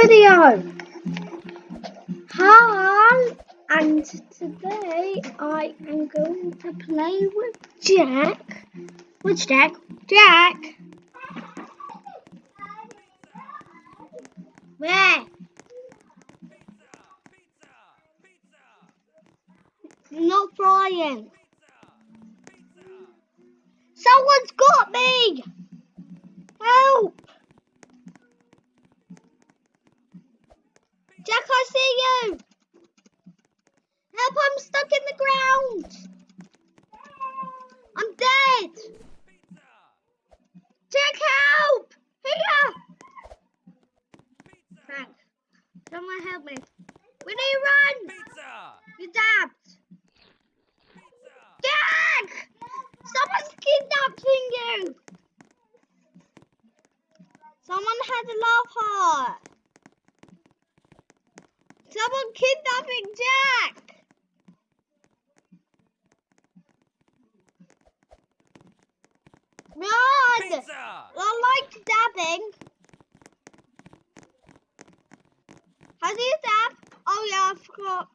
video. Hi, and today I am going to play with Jack. Which Jack? Jack. Where? Not flying. Someone's got me! Help! Jack, I see you! Help, I'm stuck in the ground! I'm dead! Jack, help! Here! Thanks. Someone help me. We need to run! Pizza! You dabbed! Jack! Someone's kidnapping you! Someone had a love heart! Someone kidnapping Jack! Run! Pizza! I like dabbing. How do you dab? Oh yeah, I forgot.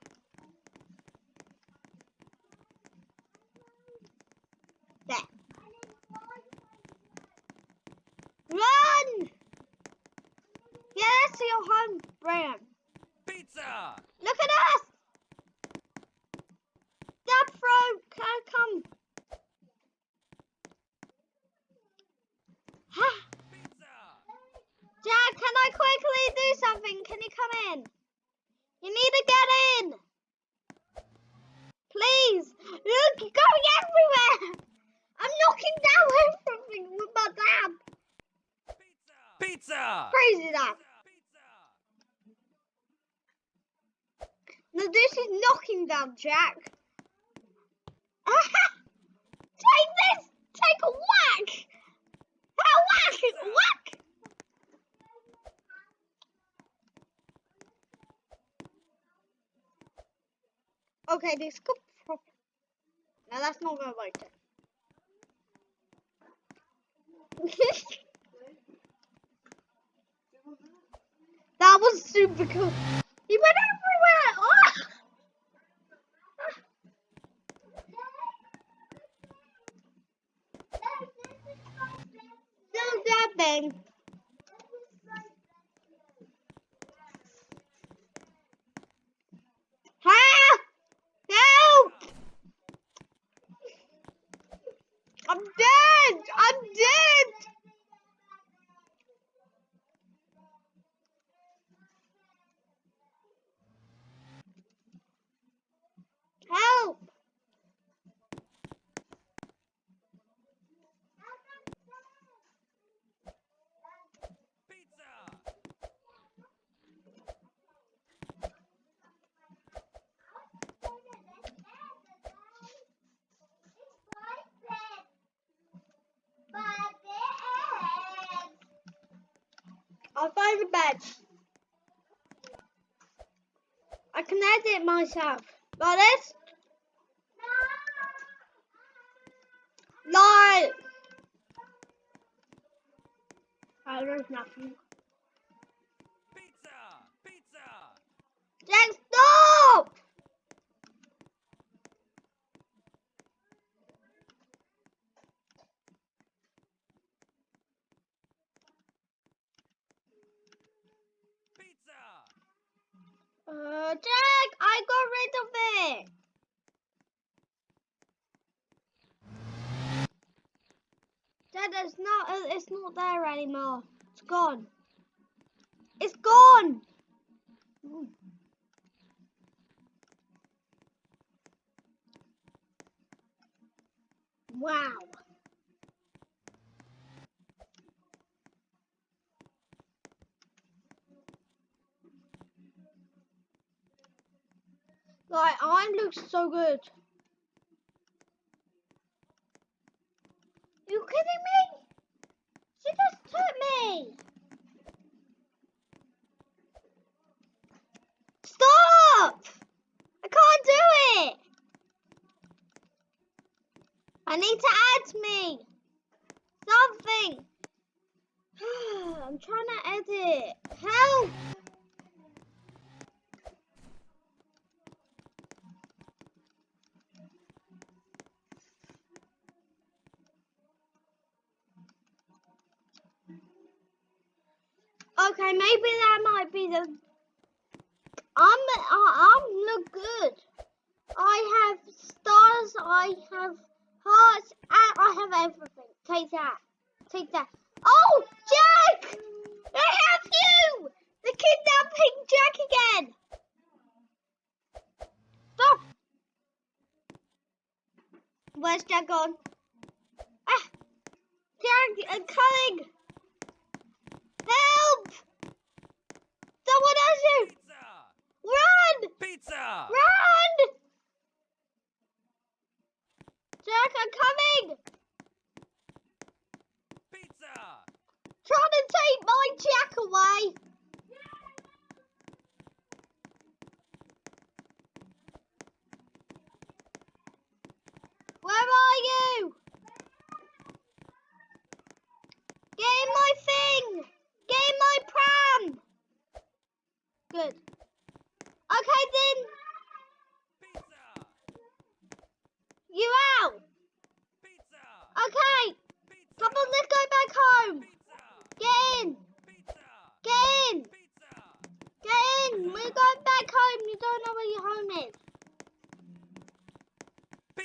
There. Run! Yeah, that's your home, Brian. Pizza! Look at us! Dab throw, can come. Ha! Jack, can I quickly do something? Can you come in? You need to get in. Please. Look, you're going everywhere. I'm knocking down everything with my dab. Pizza! Crazy dab. Pizza! No, this is knocking down, Jack. Take this. Take a whack. A whack. Whack. Okay, this could prop. No, that's not gonna work. then. that was super cool. He went everywhere. Oh! No dabbing. Help! Help! I'm dead! I'm dead! Help! Pizza! Find the bed. I can edit myself. Like this? No! Oh, there's nothing. Pizza! Pizza! Jack, stop! Pizza! Uh, Jack, I got rid of it. Dad, it's not. uh, It's not there anymore. It's gone. It's gone. Mm. Wow. Like, I look so good. I'm trying to edit. Help! Okay, maybe that might be the. I'm I'm look good. I have stars. I have hearts, and I have everything. Take that. Take that.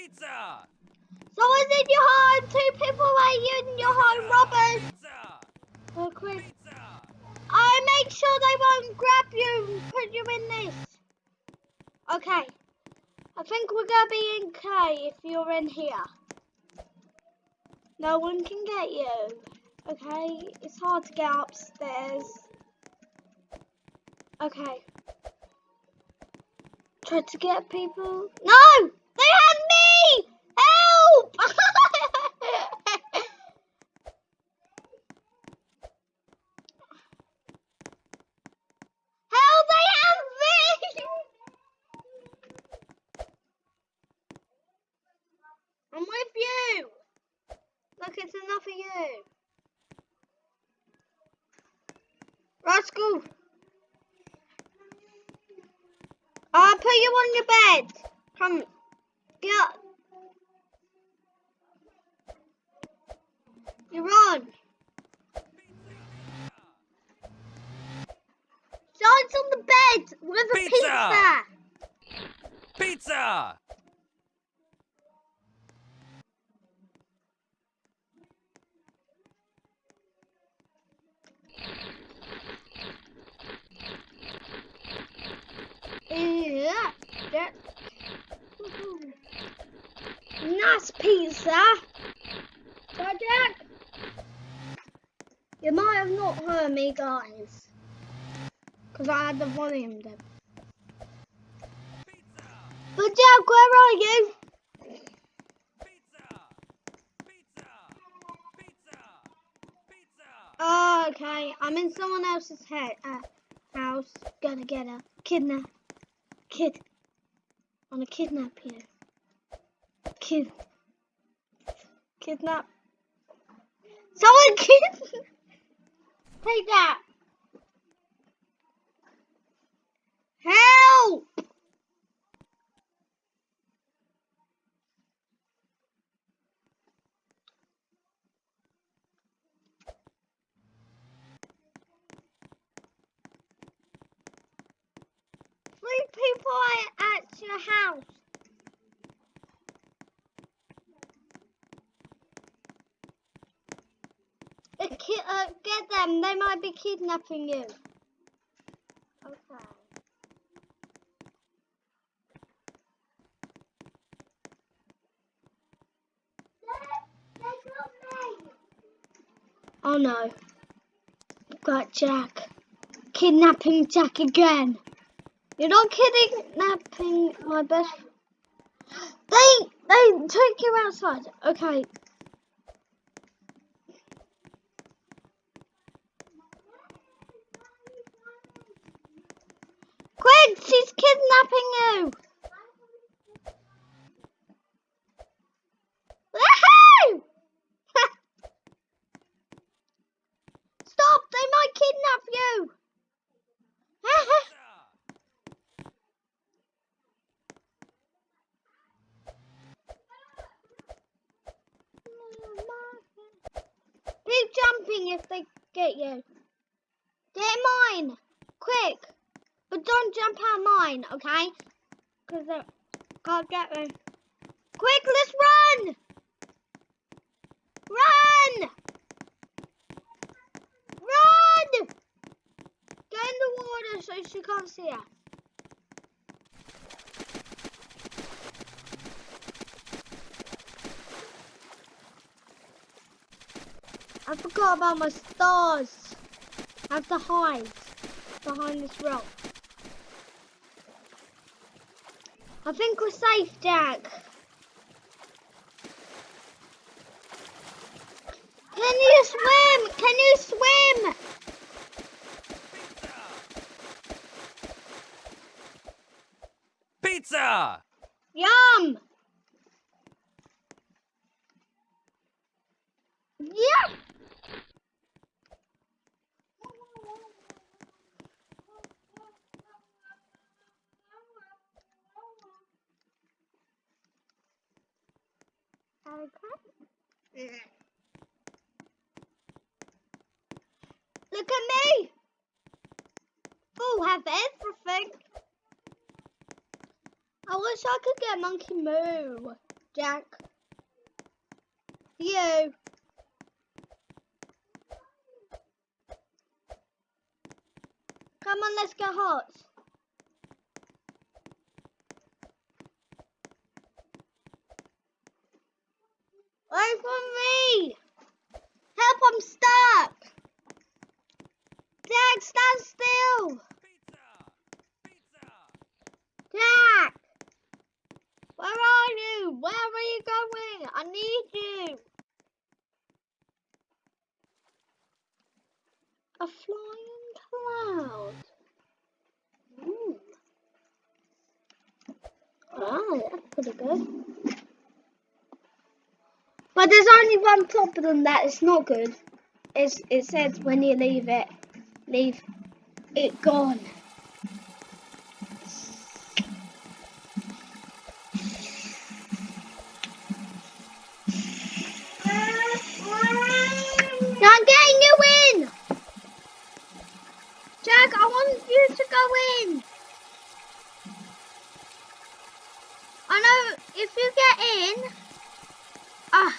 Pizza! Someone's in your home. Two people are in your home, robbers. Pizza! Oh, quick. Pizza! I make sure they won't grab you and put you in this. Okay. I think we're gonna be in K if you're in here. No one can get you. Okay, it's hard to get upstairs. Okay. Try to get people. No! They had me! Help! Help! They have me! I'm with you. Look, it's enough for you. Rascal. I'll put you on your bed. Come. Get up. You're on. John's on the bed with a Pizza. pizza. Pizza! Yeah. That. Nice pizza. So Jack, you might have not heard me, guys, because I had the volume down. But Jack, where are you? Oh, okay. I'm in someone else's head, uh, house. Gonna get a kidnap. Kid. Wanna kidnap you. Kid. Kidnap. Someone kid. Take that. Help! Three people are at your house. Uh, get them. They might be kidnapping you. Oh no. Got Jack. Kidnapping Jack again. You're not kidnapping my best. They they took you outside. Okay. Quick, she's kidnapping you. Woohoo! Stop! They might kidnap you. Pizza! If they get you. Get in mine. Quick. But don't jump out mine, okay? Because I can't get me. Quick, let's run! Run! Run! Get in the water so she can't see us. I forgot about my stars. I have to hide behind this rock. I think we're safe, Jack. Can you swim? Can you swim? Pizza! Yum! Yeah! Okay. Look at me! Oh, have everything. I wish I could get Monkey Moo, Jack. You. Come on, let's get hot. Wait for me! Help, I'm stuck! Jack, stand still! Pizza! Pizza! Jack! Where are you? Where are you going? I need you. A flying cloud. Ooh. Ah, that's pretty good. But there's one problem that is not good. It's, it says when you leave it, leave it gone. Now I'm getting you in! Jack, I want you to go in! I know if you get in, ah,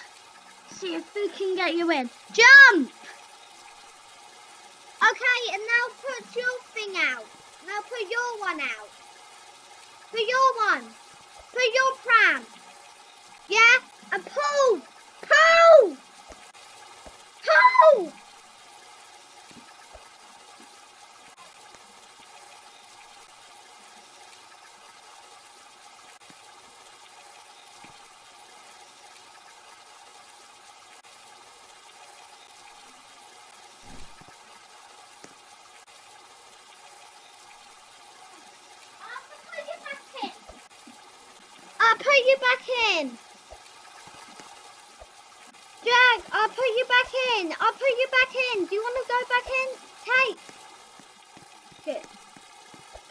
see if we can get you in. Jump! Okay, and now put your thing out. Now put your one out. Put your one. Put your pram. Yeah? And pull! Pull! Pull! I'll put you back in. Jack, I'll put you back in. I'll put you back in. Do you want to go back in? Take. Good.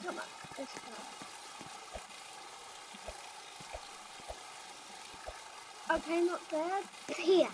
Come on, let's go. Okay, not there. It's here.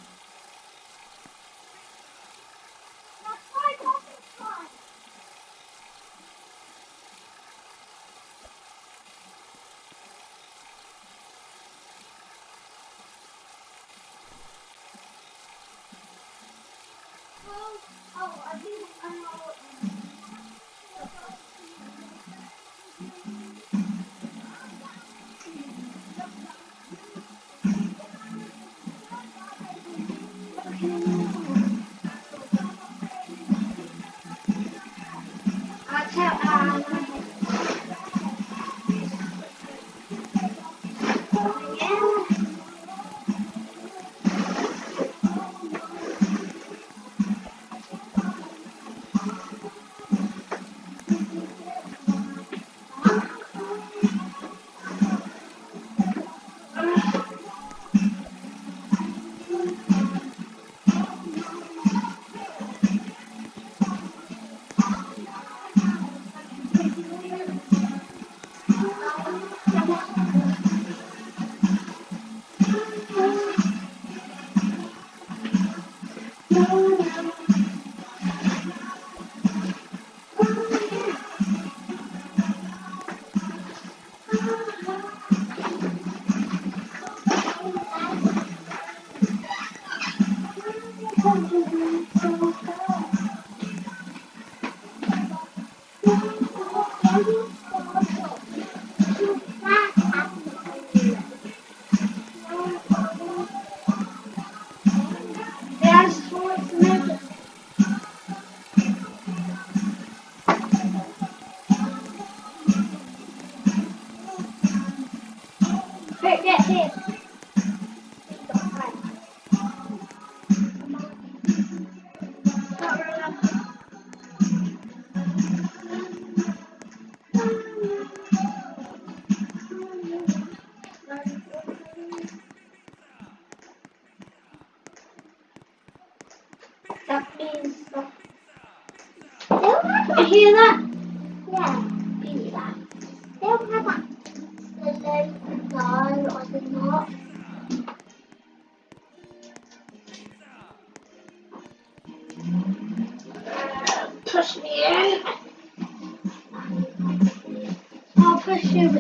Push you in.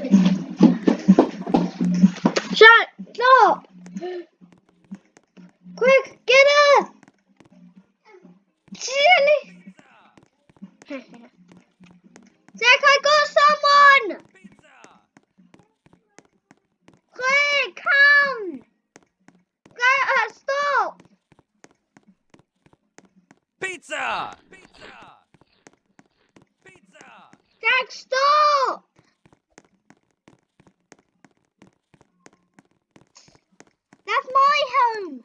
Shut up! Quick, get her! Jenny! Zach, I got someone! Pizza! Quick, come! Get her, stop! Pizza! Pizza! Pizza! Jack, stop! That's my home!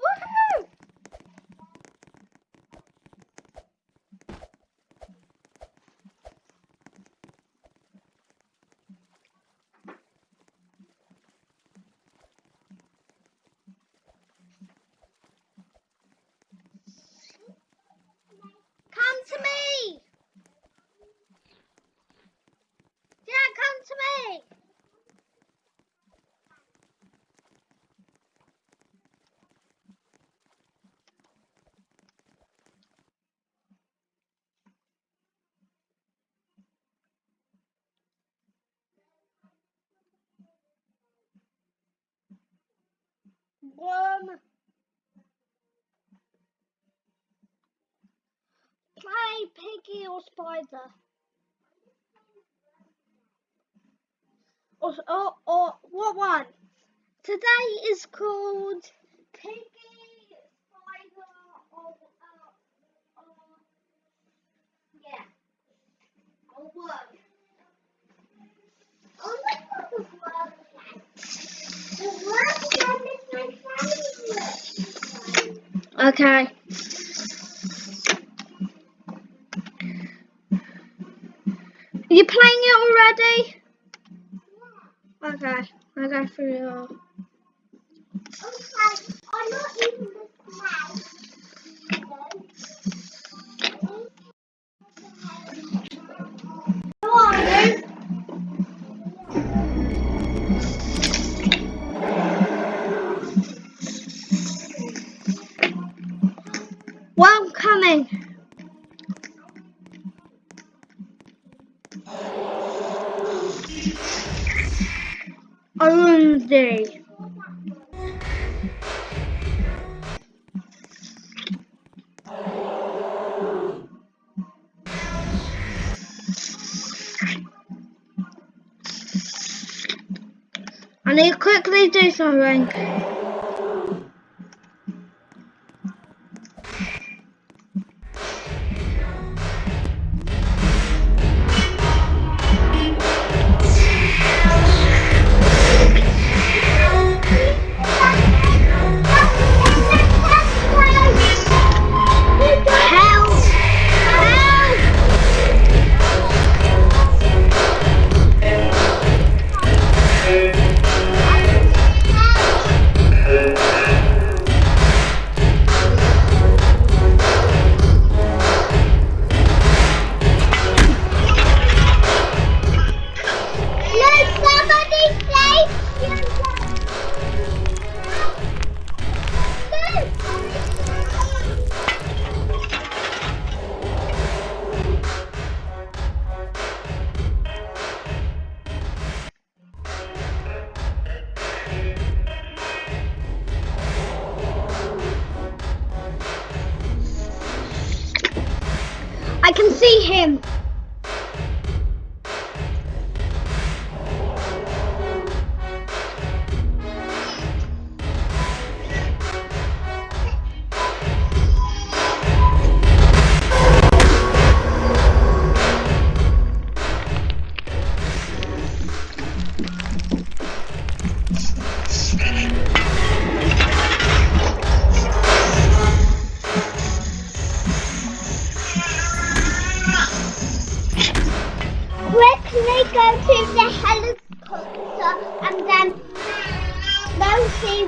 Woohoo! Come to me! Jack, come to me! Worm. Play piggy or spider. Or, or, or what one? Today is called piggy, spider, or, uh, or yeah, or worm. Oh, look at the worm. The my favorite. Okay. Are you playing it already? Okay, I'll go through your. Okay, I'm not even Well, I'm coming. Wednesday. I need to quickly do something. Quickly go to the helicopter and then go see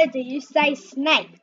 why do you say snake?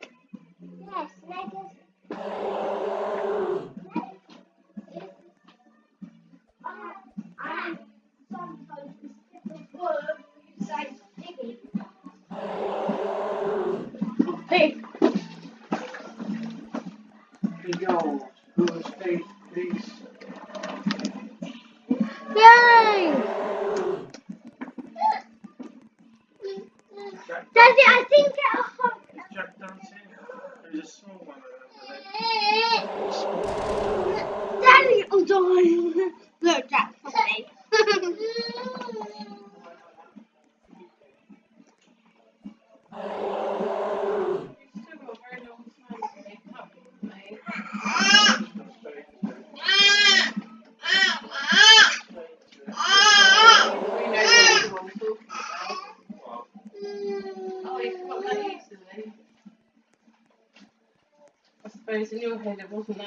available now.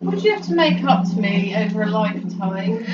Would you have to make up to me over a lifetime?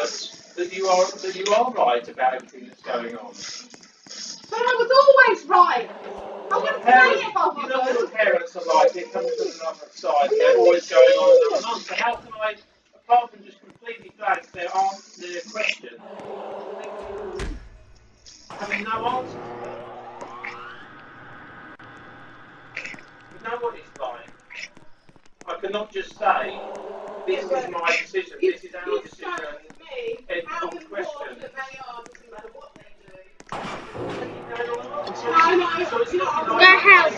us that you are that you are right about everything that's going on. But I was always right. I wouldn't say play if I was. You know what parents are like, they come from another side, they're always going on and on. So how can I, apart from just completely blank their answer their question, I mean no answer. Nobody's lying. I cannot just say, this is my decision, this is our decision. The house.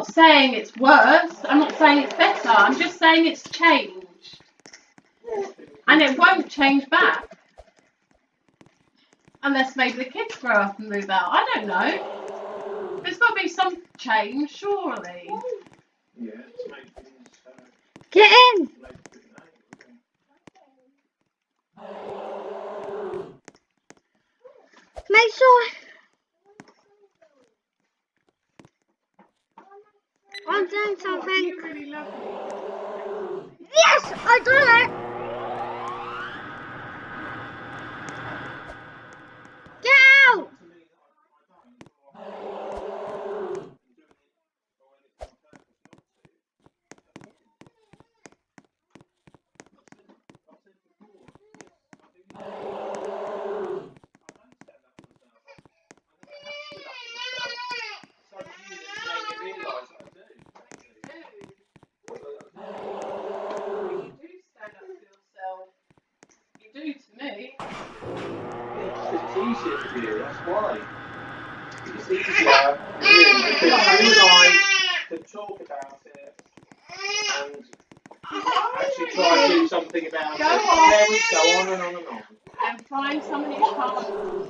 not saying it's worse. I'm not saying it's better. I'm just saying it's changed. And it won't change back. Unless maybe the kids grow up and move out. I don't know. There's got to be some change, surely. Yeah, Get in. make it good name. Make sure. I'm doing something. You really love me. Yes, I done it. Get out. You do stand up for yourself. You do to me. That's why. It's easier you and I to talk about it and actually try to do something about it. we go on and on and on. And find somebody who can't.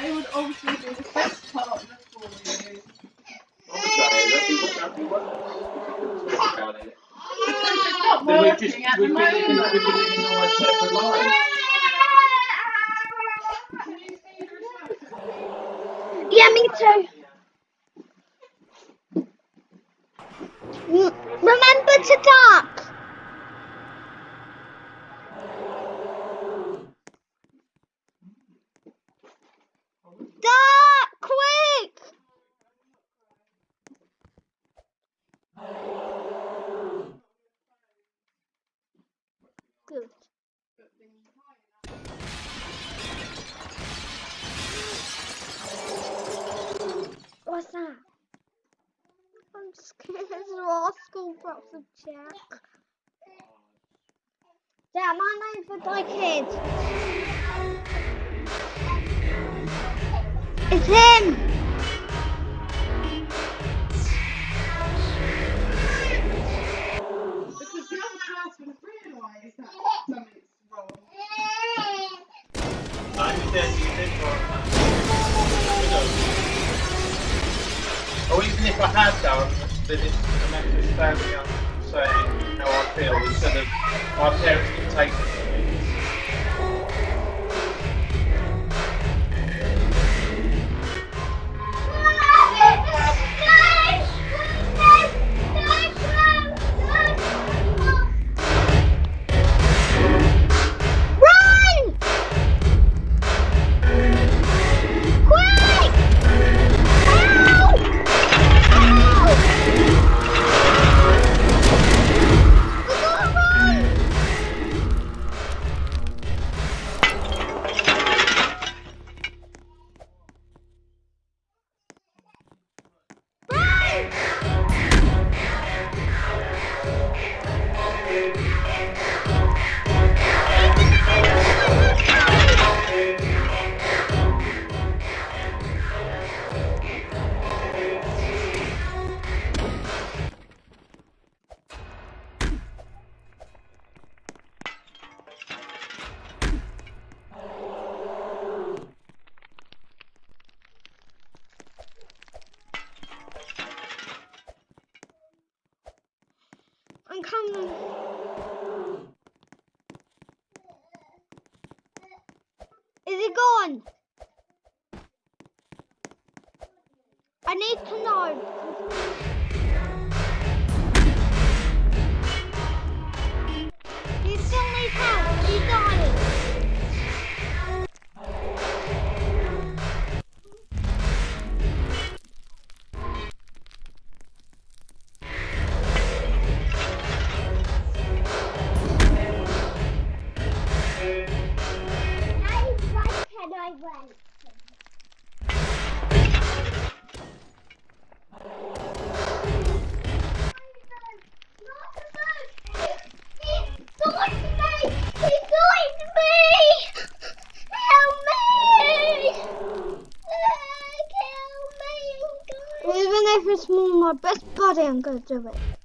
They would obviously be the best partner for you. Honestly, that we won't, we won't talk about it. Because it's just, at the be living, moment. we'd be living our separate lives. Can you see her attractive? Yeah, me too. Mm, Remember to duck. Duck, quick. Good. What's that? I'm scared Rascal drops a check. Yeah, my name's for my kid. It's him. Gone? I need to know. God, I'm gonna do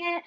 it.